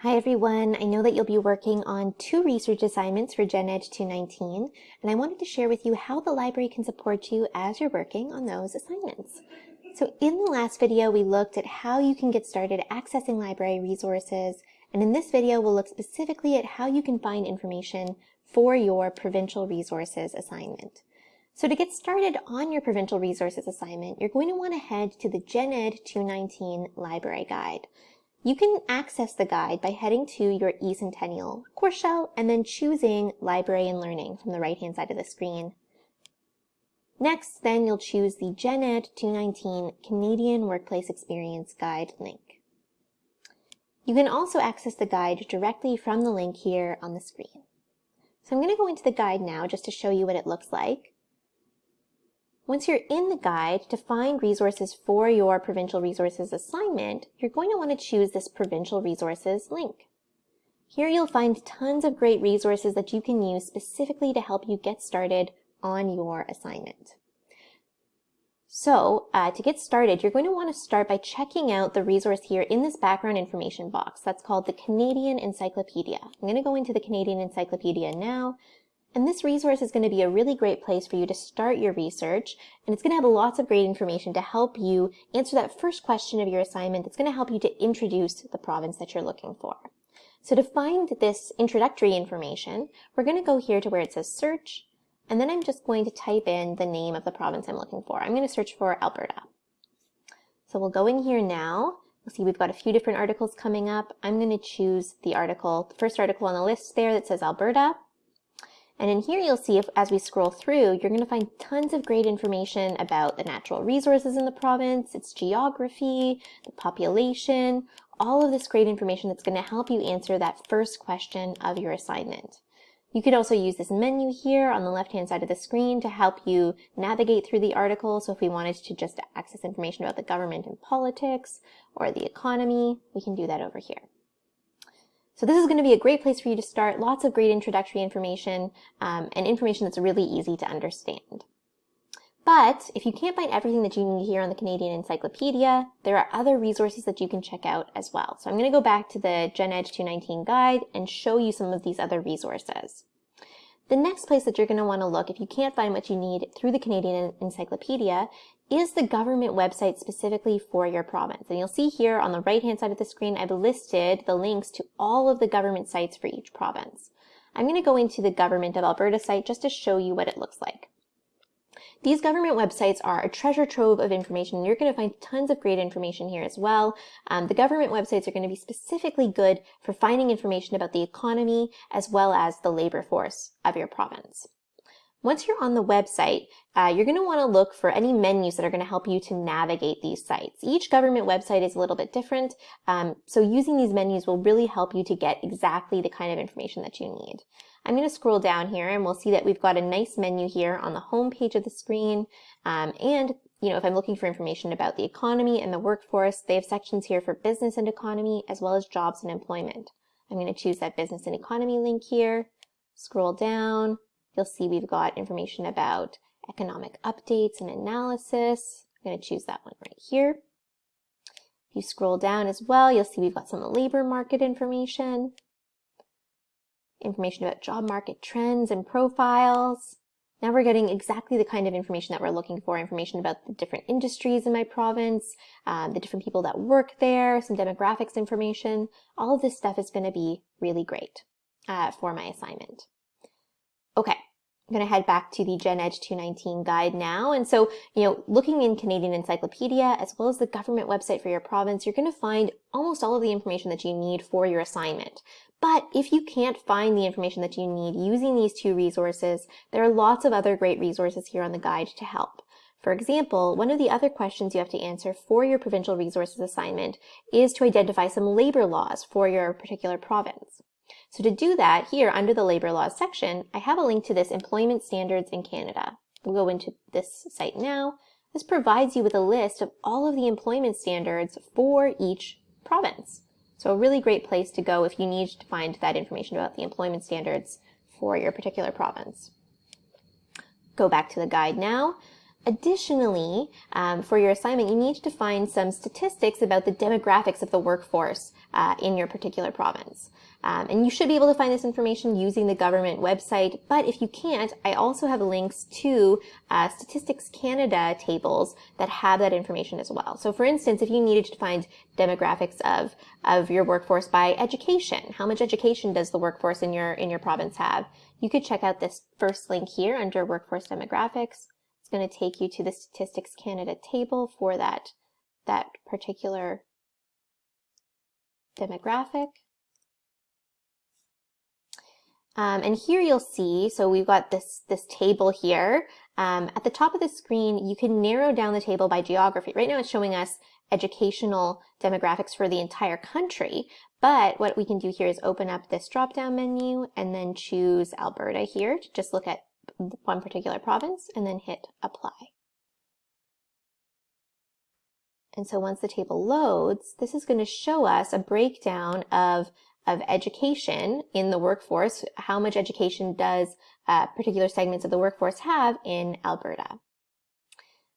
Hi everyone, I know that you'll be working on two research assignments for Gen Ed 219, and I wanted to share with you how the library can support you as you're working on those assignments. So in the last video, we looked at how you can get started accessing library resources, and in this video, we'll look specifically at how you can find information for your provincial resources assignment. So to get started on your provincial resources assignment, you're going to want to head to the Gen Ed 219 library guide. You can access the guide by heading to your eCentennial course shell and then choosing Library and Learning from the right-hand side of the screen. Next, then you'll choose the Gen Ed 219 Canadian Workplace Experience Guide link. You can also access the guide directly from the link here on the screen. So I'm going to go into the guide now just to show you what it looks like. Once you're in the guide, to find resources for your Provincial Resources assignment, you're going to want to choose this Provincial Resources link. Here you'll find tons of great resources that you can use specifically to help you get started on your assignment. So uh, to get started, you're going to want to start by checking out the resource here in this background information box. That's called the Canadian Encyclopedia. I'm going to go into the Canadian Encyclopedia now and this resource is going to be a really great place for you to start your research, and it's going to have lots of great information to help you answer that first question of your assignment that's going to help you to introduce the province that you're looking for. So to find this introductory information, we're going to go here to where it says search, and then I'm just going to type in the name of the province I'm looking for. I'm going to search for Alberta. So we'll go in here now. You'll see we've got a few different articles coming up. I'm going to choose the article, the first article on the list there that says Alberta. And in here you'll see if as we scroll through, you're going to find tons of great information about the natural resources in the province, its geography, the population, all of this great information that's going to help you answer that first question of your assignment. You could also use this menu here on the left-hand side of the screen to help you navigate through the article. So if we wanted to just access information about the government and politics or the economy, we can do that over here. So this is going to be a great place for you to start. Lots of great introductory information um, and information that's really easy to understand. But if you can't find everything that you need here on the Canadian Encyclopedia, there are other resources that you can check out as well. So I'm going to go back to the Gen Ed 219 guide and show you some of these other resources. The next place that you're going to want to look if you can't find what you need through the Canadian Encyclopedia is the government website specifically for your province. And you'll see here on the right-hand side of the screen, I've listed the links to all of the government sites for each province. I'm going to go into the Government of Alberta site just to show you what it looks like. These government websites are a treasure trove of information. You're going to find tons of great information here as well. Um, the government websites are going to be specifically good for finding information about the economy as well as the labor force of your province. Once you're on the website, uh, you're going to want to look for any menus that are going to help you to navigate these sites. Each government website is a little bit different, um, so using these menus will really help you to get exactly the kind of information that you need. I'm going to scroll down here and we'll see that we've got a nice menu here on the home page of the screen. Um, and, you know, if I'm looking for information about the economy and the workforce, they have sections here for business and economy as well as jobs and employment. I'm going to choose that business and economy link here, scroll down, You'll see we've got information about economic updates and analysis. I'm going to choose that one right here. If you scroll down as well, you'll see we've got some labor market information, information about job market trends and profiles. Now we're getting exactly the kind of information that we're looking for, information about the different industries in my province, um, the different people that work there, some demographics information. All of this stuff is going to be really great uh, for my assignment. I'm going to head back to the Gen Ed 219 guide now. And so, you know, looking in Canadian Encyclopedia as well as the government website for your province, you're going to find almost all of the information that you need for your assignment. But if you can't find the information that you need using these two resources, there are lots of other great resources here on the guide to help. For example, one of the other questions you have to answer for your provincial resources assignment is to identify some labor laws for your particular province. So to do that, here under the labor laws section, I have a link to this employment standards in Canada. We'll go into this site now. This provides you with a list of all of the employment standards for each province. So a really great place to go if you need to find that information about the employment standards for your particular province. Go back to the guide now. Additionally, um, for your assignment, you need to find some statistics about the demographics of the workforce uh, in your particular province. Um, and you should be able to find this information using the government website, but if you can't, I also have links to uh, Statistics Canada tables that have that information as well. So for instance, if you needed to find demographics of, of your workforce by education, how much education does the workforce in your, in your province have? You could check out this first link here under Workforce Demographics. It's going to take you to the Statistics Canada table for that, that particular demographic. Um, and here you'll see, so we've got this, this table here. Um, at the top of the screen, you can narrow down the table by geography. Right now it's showing us educational demographics for the entire country. But what we can do here is open up this drop-down menu and then choose Alberta here to just look at one particular province and then hit apply. And so once the table loads, this is going to show us a breakdown of of education in the workforce, how much education does uh, particular segments of the workforce have in Alberta.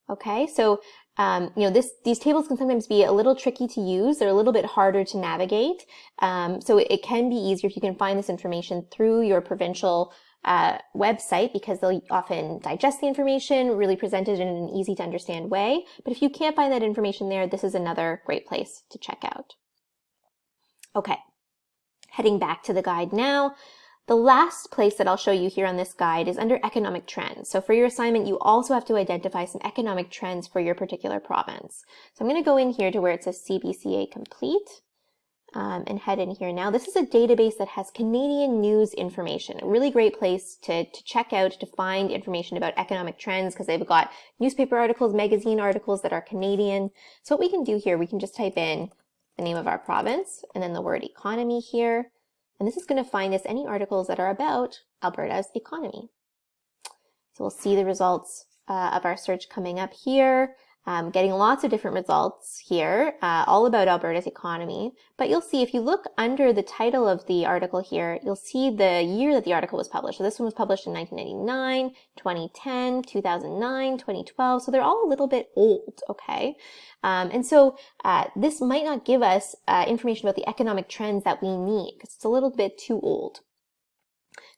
Okay, so um, you know this these tables can sometimes be a little tricky to use. They're a little bit harder to navigate. Um, so it, it, can be easier if you can find this information through your provincial uh, website because they'll often digest the information, really present it in an easy to understand way. But if you can't find that information there, this is another great place to check out. Okay, Heading back to the guide now, the last place that I'll show you here on this guide is under economic trends. So for your assignment, you also have to identify some economic trends for your particular province. So I'm going to go in here to where it says CBCA complete um, and head in here now. This is a database that has Canadian news information, a really great place to, to check out to find information about economic trends because they've got newspaper articles, magazine articles that are Canadian. So what we can do here, we can just type in the name of our province, and then the word economy here. And this is going to find us any articles that are about Alberta's economy. So we'll see the results uh, of our search coming up here um, getting lots of different results here, uh, all about Alberta's economy. But you'll see if you look under the title of the article here, you'll see the year that the article was published. So this one was published in 1999, 2010, 2009, 2012. So they're all a little bit old, okay? Um, and so uh, this might not give us uh, information about the economic trends that we need because it's a little bit too old.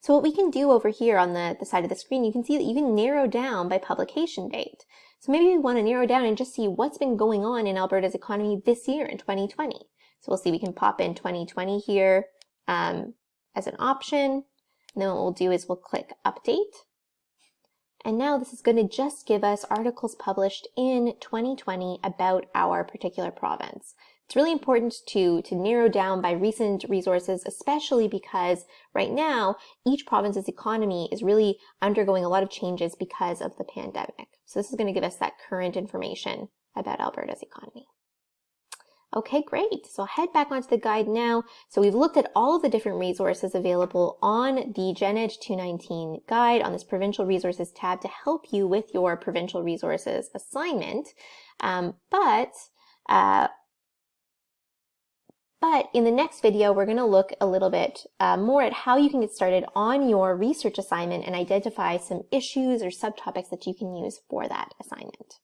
So what we can do over here on the, the side of the screen, you can see that you can narrow down by publication date. So maybe we want to narrow down and just see what's been going on in Alberta's economy this year in 2020. So we'll see we can pop in 2020 here um, as an option. And then what we'll do is we'll click update. And now this is going to just give us articles published in 2020 about our particular province. It's really important to, to narrow down by recent resources, especially because right now, each province's economy is really undergoing a lot of changes because of the pandemic. So this is going to give us that current information about Alberta's economy. Okay, great. So I'll head back onto the guide now. So we've looked at all of the different resources available on the Gen Ed 219 guide on this provincial resources tab to help you with your provincial resources assignment. Um, but uh, but in the next video, we're going to look a little bit uh, more at how you can get started on your research assignment and identify some issues or subtopics that you can use for that assignment.